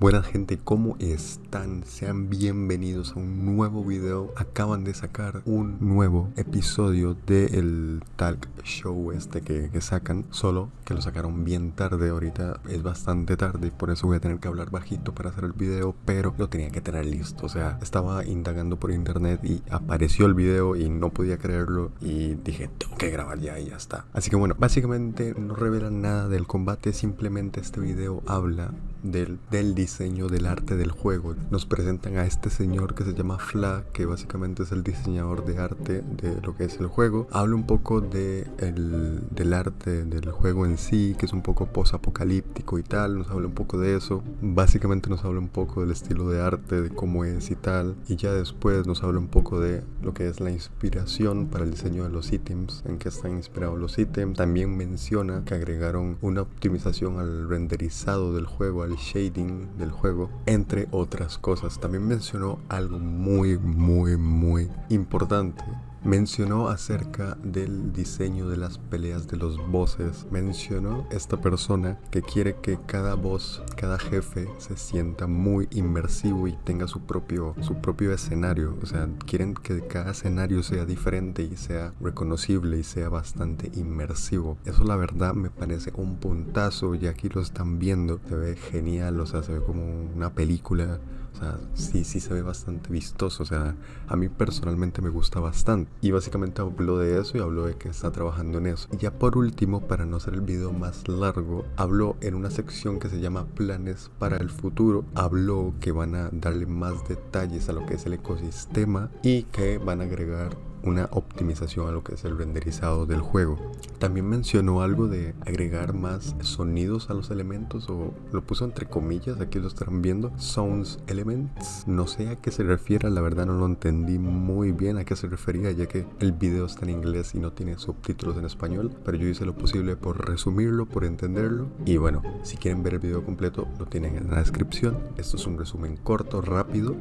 Buena gente, ¿cómo están? Sean bienvenidos a un nuevo video. Acaban de sacar un nuevo episodio del Talk Show este que, que, sacan. Solo que lo sacaron bien tarde. Ahorita es bastante tarde por eso voy a tener que hablar bajito para hacer el video. Pero lo tenía que tener listo. O sea, estaba indagando por internet y apareció el video y no podía creerlo. Y dije, tengo que grabar ya y ya está. Así que bueno, básicamente no revelan nada del combate. Simplemente este video habla del, del diseño del arte del juego. Nos presentan a este señor que se llama Fla, que básicamente es el diseñador de arte de lo que es el juego. Habla un poco de el, del arte del juego en sí, que es un poco post-apocalíptico y tal. Nos habla un poco de eso. Básicamente nos habla un poco del estilo de arte, de cómo es y tal. Y ya después nos habla un poco de lo que es la inspiración para el diseño de los ítems, en qué están inspirados los ítems. También menciona que agregaron una optimización al renderizado del juego, al shading del juego, entre otras cosas. También mencionó algo muy, muy, muy importante mencionó acerca del diseño de las peleas de los bosses. Mencionó esta persona que quiere que cada boss, cada jefe se sienta muy inmersivo y tenga su propio, su propio escenario. O sea, quieren que cada escenario sea diferente y sea reconocible y sea bastante inmersivo. Eso la verdad me parece un puntazo y aquí lo están viendo. Se ve genial, o sea, se ve como una película o sea, sí, sí se ve bastante vistoso. O sea, a mí personalmente me gusta bastante. Y básicamente habló de eso y habló de que está trabajando en eso. Y ya por último, para no hacer el video más largo, habló en una sección que se llama planes para el futuro. Habló que van a darle más detalles a lo que es el ecosistema y que van a agregar una optimización a lo que es el renderizado del juego. También mencionó algo de agregar más sonidos a los elementos o lo puso entre comillas, aquí lo estarán viendo, sounds elements. No sé a qué se refiere, la verdad no lo entendí muy bien a qué se refería ya que el video está en inglés y no tiene subtítulos en español, pero yo hice lo posible por resumirlo, por entenderlo y bueno, si quieren ver el video completo lo tienen en la descripción. Esto es un resumen corto, rápido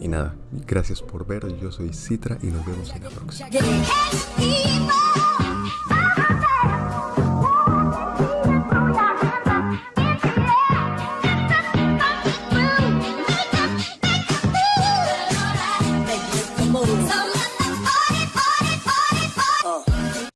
y nada, gracias por ver, yo soy Citra y nos vemos en la próxima. books.